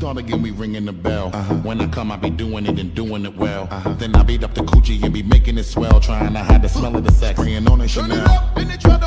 Start again, we ringing the bell. Uh-huh. When I come, I be doing it and doing it well. Uh-huh. Then I beat up the coochie and be making it swell, trying to hide the smell of the sex. Spraying on a Turn it up, in the struts,